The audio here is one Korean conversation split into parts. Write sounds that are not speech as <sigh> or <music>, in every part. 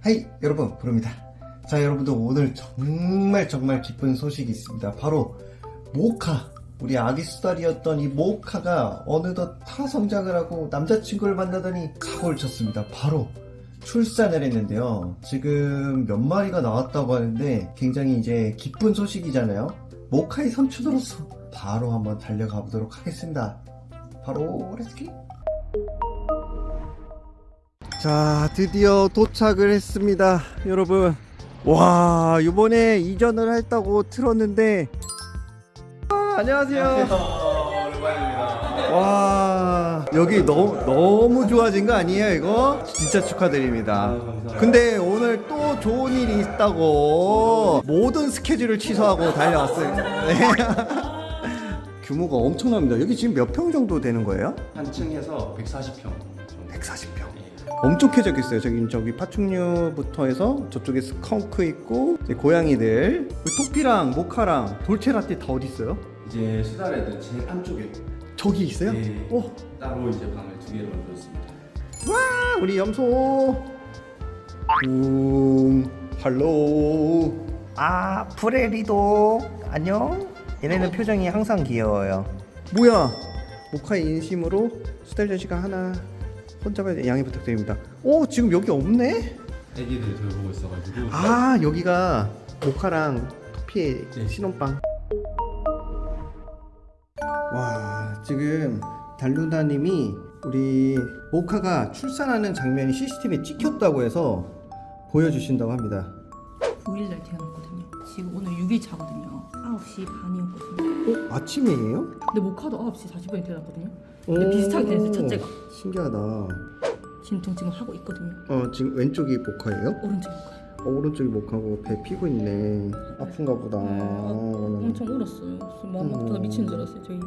하이 여러분 부릅니다. 자 여러분들 오늘 정말 정말 기쁜 소식이 있습니다. 바로 모카 우리 아기 수달이었던 이 모카가 어느덧 타성장을 하고 남자친구를 만나더니 사고를 쳤습니다. 바로 출산을 했는데요. 지금 몇 마리가 나왔다고 하는데 굉장히 이제 기쁜 소식이잖아요. 모카의 삼촌으로서 바로 한번 달려가 보도록 하겠습니다. 바로 렛츠기 자 드디어 도착을 했습니다. 여러분 와 이번에 이전을 했다고 들었는데. 아, 안녕하세요. 와 여기 너무 너무 좋아진 거 아니에요 이거? 진짜 축하드립니다. 근데 오늘 또 좋은 일이 있다고 모든 스케줄을 취소하고 달려왔어요. 네. <laughs> 규모가 엄청납니다 여기 지금 몇 평 정도 되는 거예요? 한 층에서 140평 140평. 엄청 쾌적했어요. 저기 저기 파충류부터 해서 저쪽에 스컹크 있고 고양이들, 그 토끼랑 모카랑 돌체라떼 다 어디 있어요? 이제 수달에도 제일 안쪽에 저기 있어요? 네. 오, 따로 이제 방을 두 개를 만들었습니다. 와, 우리 염소. 웅, 할로. 아, 프레리도 안녕. 얘네는 표정이 항상 귀여워요. 뭐야? 모카의 인심으로 수달전 씨가 하나 혼자만 양해 부탁드립니다. 오, 지금 여기 없네? 애기들 돌보고 있어가지고 아 여기가 모카랑 토피의 네. 신혼방 와 지금 달루다님이 우리 모카가 출산하는 장면이 CCTV에 찍혔다고 해서 보여주신다고 합니다 9일날 태어났거든요. 지금 오늘 6일 차거든요. 9시 반이었거든요. 어? 아침이에요? 근데 모카도 9시 40분에 태어났거든요. 근데 오, 비슷하게 됐어요, 첫째가. 신기하다 어 진통 지금 하고 있거든요. 지금 왼쪽이 모카예요? 오른쪽 모카요. 어, 오른쪽이 모카고 배 피고 있네 아픈가 보다 네, 아, 어, 엄청 울었어요. 마음 아프다 음. 미치는 줄 알았어요. 저희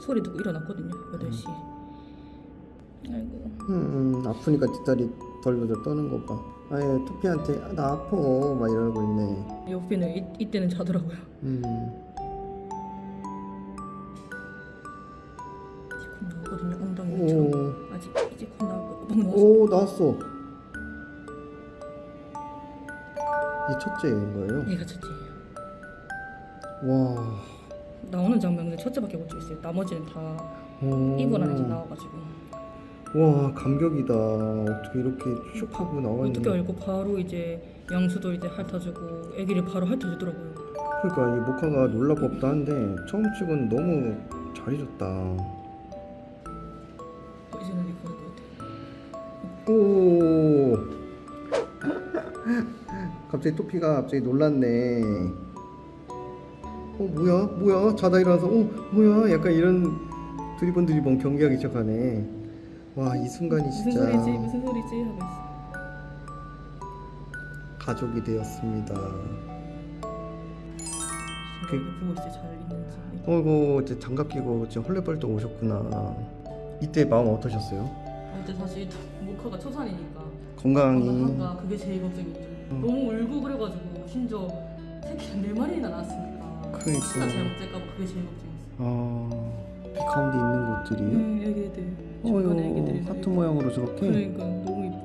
소리 듣고 일어났거든요. 8시에. 아이고. 음, 아프니까 뒷다리 덜덜 떠는 거 봐. 아예 토피한테 아, 나 아파 막 이러고 있네. 옆에는 이, 이때는 자더라고요. 음, 이제 곧 나오거든요. 엉덩이처럼. 오, 아직 이제 곧. 막 나왔어. 오 나왔어. 이 첫째인 거예요? 얘가 첫째예요. 와, 나오는 장면은 첫째밖에 못 찍었어요. 나머지는 다 오. 이불 안에서 나와가지고. 와 감격이다. 어떻게 이렇게 슉 하고 나왔는데. 어떻게 알고 바로 이제 양수도 이제 핥아주고 아기를 바로 핥아주더라고요. 그러니까 이 모카가 놀랄 법도 한데 처음 치고는 너무 잘해줬다. 어, 이제는 이거 것 같아. 오. 갑자기 토피가 갑자기 놀랐네. 어 뭐야 뭐야 자다 일어나서 어 뭐야 약간 이런 드리번 드리번 경기하기 시작하네. 와 이 순간이 무슨 진짜 소리지 무슨 소리지 하고 있어. 가족이 되었습니다. 그- 보고 있어 잘 있는지. 어이구 이제 장갑 끼고 지금 헐레벌떡 오셨구나. 이때 마음 어떠셨어요? 아, 근데 사실 모카가 초산이니까 건강이 건강한가 그게 제일 걱정이죠. 음. 너무 울고 그래가지고 심지어 새끼 네 마리나 낳았으니까 그러니까. 혹시나 잘못될까봐 그게 제일 걱정이었어. 어, 이 가운데 있는 것들이 응 애기들 중간에 애기들이 하트 모양으로 저렇게. 그러니까 너무 이뻐.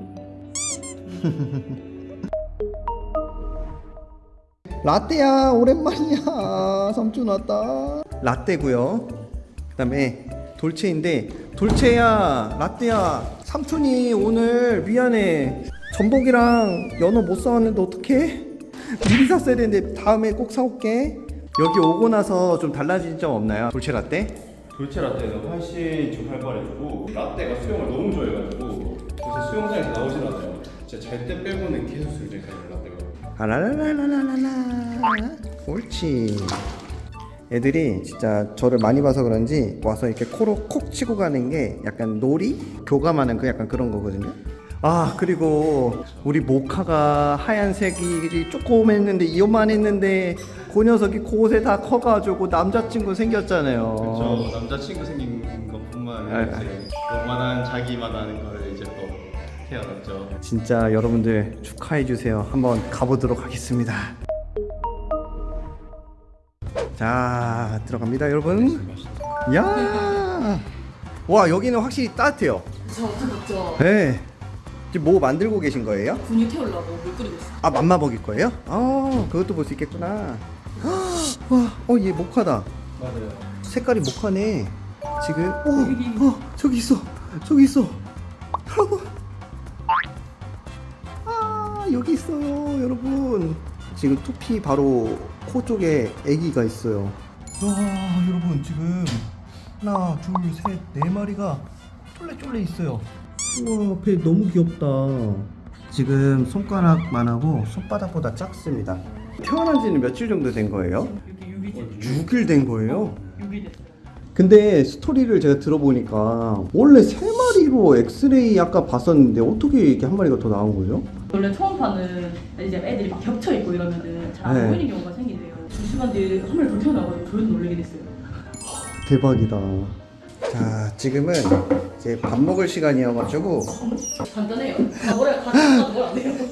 <laughs> 라떼야 오랜만이야. 삼촌 왔다. 라떼고요. 그 다음에 돌체인데 돌체야 라떼야 삼촌이 오늘 미안해. 전복이랑 연어 못 사왔는데 어떡해? 미리 샀어야 되는데 다음에 꼭 사올게. 여기 오고 나서 좀 달라진 점 없나요? 돌체 라떼? 돌체 라떼는 훨씬 좀 활발해지고 라떼가 수영을 너무 좋아해가지고 요새 수영장에서 나오질 않아요. 진짜 잘 때 빼고는 계속 수영장에 가요 라떼가. 아라라라라라라 옳지 애들이 진짜 저를 많이 봐서 그런지 와서 이렇게 코로 콕 치고 가는 게 약간 놀이? 교감하는 그 약간 그런 거거든요 아 그리고 우리 모카가 하얀색이 조금 했는데 이만했는데 그 녀석이 곳에 다 커가지고 남자친구 생겼잖아요 그렇죠. 남자친구 생긴 것뿐만 아, 아니라 이제 너만한 자기만한 거를 이제 또 태어났죠. 진짜 여러분들 축하해 주세요. 한번 가보도록 하겠습니다. 자 들어갑니다, 여러분. 야 아, 와 여기는 확실히 따뜻해요. 저 엄청 덥죠. 네. 지금 뭐 만들고 계신 거예요? 분유 태우려고 물 끓이고 있어. 아 맘마 먹일 거예요? 아 그것도 볼 수 있겠구나. <gasps> 와, 어얘 모카다. 맞아요. 색깔이 모카네. 지금 어, 어 저기 있어, 저기 있어. 여러분. 아 여기 있어요, 여러분. 지금 투피 바로 코 쪽에 아기가 있어요. 와 여러분 지금 하나, 둘, 셋, 네 마리가 쫄래쫄래 있어요. 우와 배 너무 귀엽다. 지금 손가락만 하고 손바닥보다 작습니다. 태어난 지는 며칠 정도 된 거예요? 여기 유기지. 6일 된 거예요? 됐어요. 근데 스토리를 제가 들어보니까 원래 세 마리로 엑스레이 아까 봤었는데 어떻게 이렇게 한 마리가 더 나온 거죠? 원래 초음파는 이제 애들이 막 겹쳐 있고 이러면은 잘안 네. 보이는 경우가 생긴대요. 두 시간 뒤에 한 마리 더 태어나가지고 저희도 놀라게 됐어요. 대박이다. 자, 지금은 이제 밥 먹을 시간이어가지고. 간단해요.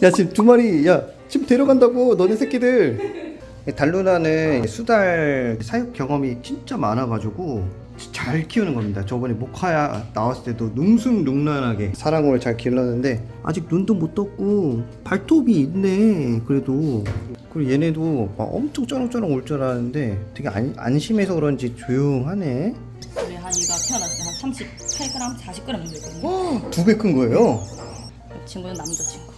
야 지금 두 마리 야 지금 데려간다고 너네 새끼들. 달루나는 수달 사육 경험이 진짜 많아가지고 잘 키우는 겁니다. 저번에 모카야 나왔을 때도 능숭능란하게 사랑으로 잘 길렀는데 아직 눈도 못 떴고 발톱이 있네 그래도. 그리고 얘네도 막 엄청 쩌렁쩌렁 올 줄 알았는데 되게 안, 안심해서 그런지 조용하네 원래 한 얘가 태어났을 때 한 38g, 40g 정도 있거든요. 두 배 큰 거예요 이 친구는 남자친구.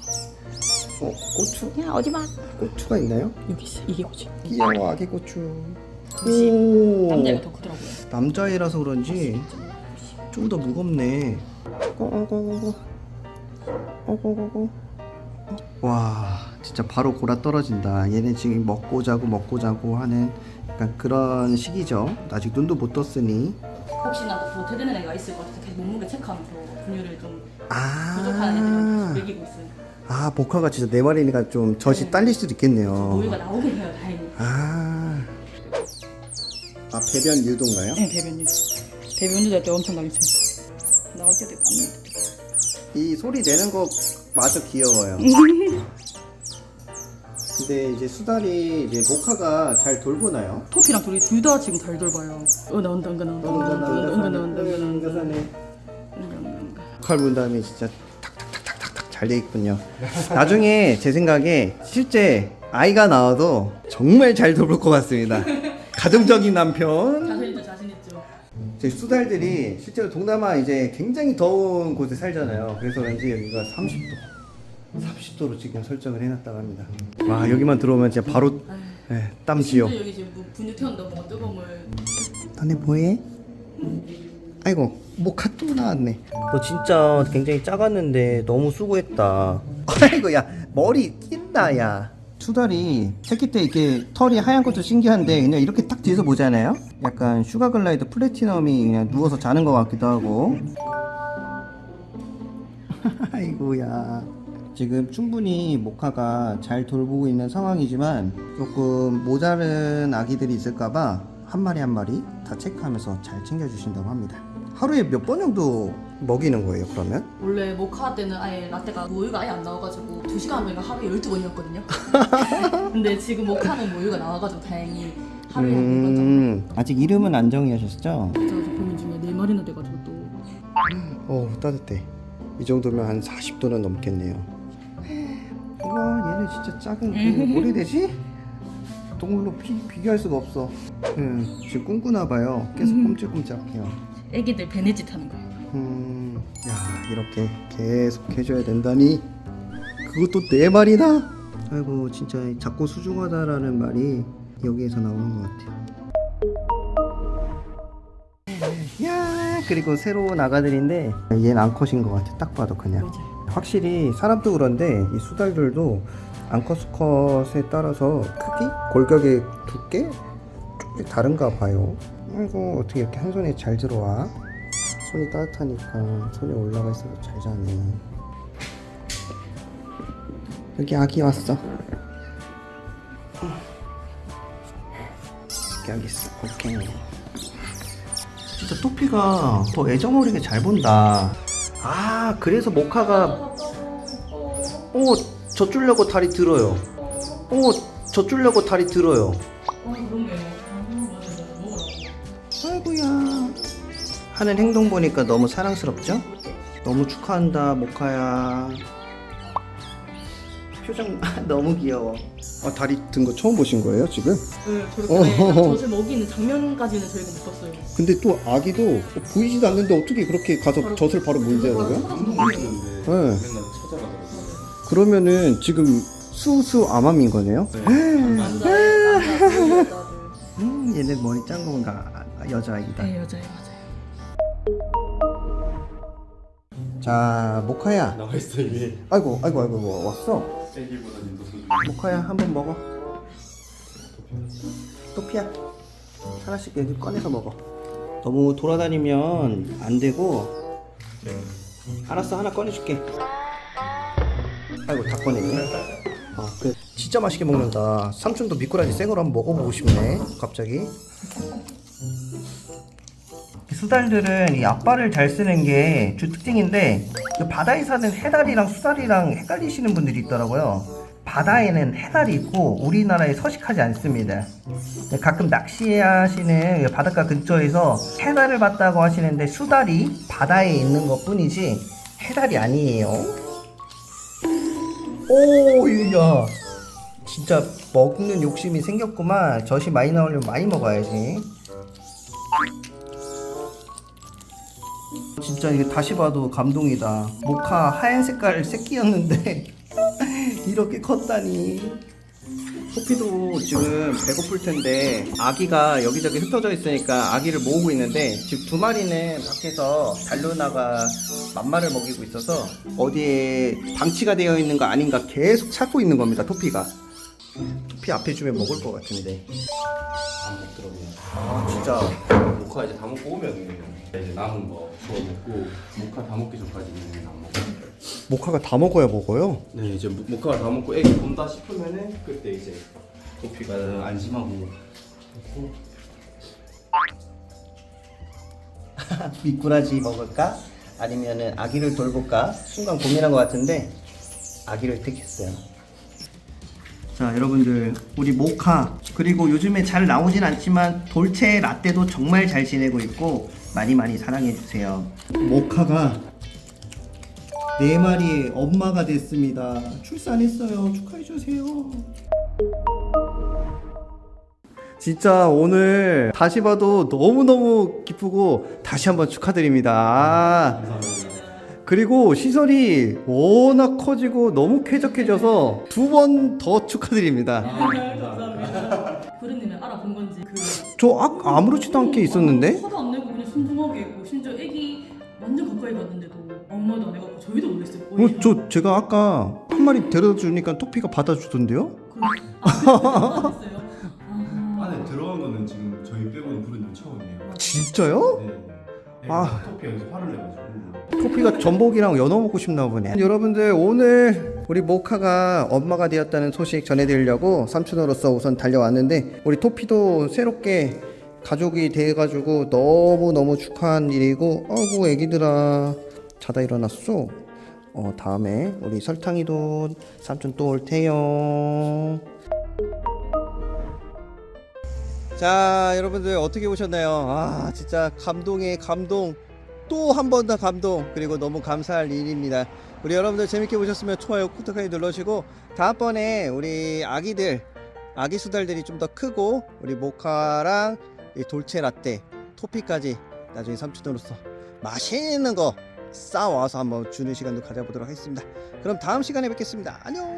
어, 고추? 야 어디 봐. 고추가 있나요? 여기 있어. 이게 뭐지? 귀여워 아기 고추. 오. 남자애가 더 크더라고요. 남자애라서 그런지 좀 더 무겁네. 어어어어. 어어어어. 와, 진짜 바로 골아 떨어진다. 얘네 지금 먹고 자고 먹고 자고 하는 약간 그런 시기죠. 아직 눈도 못 떴으니. 혹시나 더 도태되는 애가 있을 것 같아서 계속 몸무게 체크하면서 분유를 좀 아. 부족한 계속 먹이고 있어요. 아, 모카가 진짜 네 마리니까 좀 젖이 딸릴 수도 있겠네요. 모유가 나오긴 해요, 다행히. 아. 아, 배변 유도인가요? 네, 배변유. 배변유 될때 엄청나게 세. 나올 때도 있고 안 나올 때도 있고. 이 소리 내는 거 마저 귀여워요. <laughs> 근데 이제 수달이 이제 모카가 잘 돌보나요? 토피랑 둘이 둘 다 지금 잘 돌봐요. 어 나온다, 은가 나온다, 은가 나온다, 은가 나온다, 은가 나온다, 은가 나온다, 은가 나온다. 칼문 다음에 진짜 탁탁탁탁탁탁 잘 돼 있군요. 나중에 제 생각에 실제 아이가 나와도 정말 잘 돌볼 것 같습니다. <laughs> 가정적인 남편. 자신 있죠, 자신 있죠. 제 수달들이 실제로 동남아 이제 굉장히 더운 곳에 살잖아요. 그래서 왠지 여기가 30도, 30도로 지금 설정을 해놨다고 합니다. 와 여기만 들어오면 진짜 바로 예, 땀 지요. 여기 지금 뭐 분유 태운다 뭔가 뜨거움을 너네 뭐해? 아이고 모카 또 나왔네. 너 진짜 굉장히 작았는데 너무 수고했다. 아이고 야 머리 낀다 야. 수달이 새끼 때 이렇게 털이 하얀 것도 신기한데 그냥 이렇게 딱 뒤에서 보잖아요. 약간 sugar glider platinum이 그냥 누워서 자는 것 같기도 하고. <laughs> 아이고야. 지금 충분히 모카가 잘 돌보고 있는 상황이지만 조금 모자른 아기들이 있을까봐 한 마리 한 마리 다 체크하면서 잘 챙겨주신다고 합니다. 하루에 몇 번 정도 먹이는 거예요, 그러면? 원래 모카 때는 아예 라떼가 모유가 아예 안 나와가지고 2시간 하면 하루에 12번이었거든요 <laughs> 근데 지금 모카는 모유가 나와가지고 다행히 하루에 한 4번 정도 음, 아직 이름은 안 정하셨죠? 저 보면 중에 4마리나 돼가지고 또 어, 따뜻해. 이 정도면 한 40도는 넘겠네요. 와, 얘는 진짜 작은 그 뭐라 해야 되지? 동물로 비, 비교할 수가 없어. 음, 지금 꿈꾸나 봐요. 계속 꼼찔꼼찔해요. 애기들 베네짓 하는 거예요 음, 야, 이렇게 계속 해줘야 된다니. 그것도 네 마리나? 아이고, 진짜 작고 수중하다라는 말이 여기에서 나오는 것 같아요. 야, 그리고 새로운 아가들인데 얘는 암컷인 것 같아. 딱 봐도 그냥. 맞아요 확실히 사람도 그런데 이 수달들도 암컷 수컷에 따라서 크기, 골격의 두께 조금 다른가 봐요. 아이고 어떻게 이렇게 한 손에 잘 들어와? 손이 따뜻하니까 손에 올라가 있어도 잘 자네. 여기 아기 왔어. 여기 아기 있어. 오케이. 진짜 토피가 더 애정 어리게 잘 본다. 아, 그래서 모카가 어, 젖주려고 다리 들어요. 어, 젖주려고 다리 들어요. 어아 아이고야. 하는 행동 보니까 너무 사랑스럽죠? 너무 축하한다 모카야 표정 <laughs> 너무 귀여워 아 다리 든 거 처음 보신 거예요 지금? 네, 저렇게. 젖을 먹이는 장면까지는 저희가 못 봤어요. 근데 또 아기도 보이지도 않는데 어떻게 그렇게 가서 바로- 젖을 바로 거야? 모르겠는데 네. 맨날 찾아가더라고요. 그러면은 지금 수수 암암인 거네요? 남자, 여자들. 음 얘네 머리 짠 건가? 여자아이다. 네, 여자애 맞아요. 자 모카야. 나와 있어 이미. 아이고 아이고 아이고 왔어? 더 소중. 모카야 한 번 먹어. 토피야. 하나씩 여기 꺼내서 먹어. 너무 돌아다니면 안 되고. 알았어 하나 꺼내줄게 아이고 다 꺼냈네 아 그래 진짜 맛있게 먹는다 삼촌도 미꾸라지 생으로 한번 먹어보고 싶네 갑자기 수달들은 이 앞발을 잘 쓰는 게 주 특징인데 그 바다에 사는 해달이랑 수달이랑 헷갈리시는 분들이 있더라고요. 바다에는 해달이 있고 우리나라에 서식하지 않습니다. 네, 가끔 낚시하시는 바닷가 근처에서 해달을 봤다고 하시는데 수달이 바다에 있는 것 뿐이지 해달이 아니에요. 오, 야. 진짜 먹는 욕심이 생겼구만. 젖이 많이 나오려면 많이 먹어야지. 진짜 이게 다시 봐도 감동이다. 모카 하얀 색깔 새끼였는데 <laughs> 이렇게 컸다니. 소피도 지금 배고플 텐데 아기가 여기저기 흩어져 있으니까 아기를 모으고 있는데 지금 두 마리는 밖에서 달로나가 맘마를 먹이고 있어서 어디에 방치가 되어 있는 거 아닌가 계속 찾고 있는 겁니다. 토피가. 토피 앞에 주면 먹을 것 같은데. 안 먹더라고요. 아 진짜 모카 이제 다 먹고 오면 이제 남은 거 주워 먹고 모카 다 먹기 전까지는 안 먹어요. 모카가 다 먹어야 먹어요. 네 이제 모- 모카가 다 먹고 애기 본다 싶으면은 그때 이제 도피가 안심하고 먹고 <laughs> 미꾸라지 먹을까? 아니면은 아기를 돌볼까? 순간 고민한 것 같은데 아기를 택했어요. 자 여러분들 우리 모카 그리고 요즘에 잘 나오진 않지만 돌체 라떼도 정말 잘 지내고 있고 많이 많이 사랑해 주세요. 모카가 네 마리의 엄마가 됐습니다. 출산했어요. 축하해 주세요. 진짜 오늘 다시 봐도 너무너무 기쁘고 다시 한번 축하드립니다. 아, 그리고 시설이 워낙 커지고 너무 쾌적해져서 두 번 더 축하드립니다. 감사합니다. 부르님은 알아본 건지 그 저 아, 아무렇지도 않게 있었는데? 화도 안 내고 그냥 순둥하게 있고 심지어 애기 완전 가까이 갔는데도 엄마도 안 해갖고 저희도 놀랐 어, 저 제가 아까 한 마리 데려다 주니까 토피가 받아주던데요? 아, 안에 들어간 거는 지금 저희 빼고는 부른 적 처음이에요. 진짜요? 네. 아. 토피가 여기서 화를 내가지고. 토피가 전복이랑 연어 먹고 싶나 보네. 여러분들 오늘 우리 모카가 엄마가 되었다는 소식 전해드리려고 삼촌으로서 우선 달려왔는데 우리 토피도 새롭게 가족이 돼가지고 너무 너무 축하한 일이고 아이고 애기들아 자다 일어났어. 어 다음에 우리 설탕이도 삼촌 또 올 테요. 자 여러분들 어떻게 보셨나요? 아 진짜 감동의 감동 또 한 번 더 감동 그리고 너무 감사할 일입니다 우리 여러분들 재밌게 보셨으면 좋아요 구독하기 눌러주시고 다음번에 우리 아기들 아기 수달들이 좀 더 크고 우리 모카랑 이 돌체 라떼 토피까지 나중에 삼촌으로서 맛있는 거 싸와서 한번 주는 시간도 가져보도록 하겠습니다. 그럼 다음 시간에 뵙겠습니다. 안녕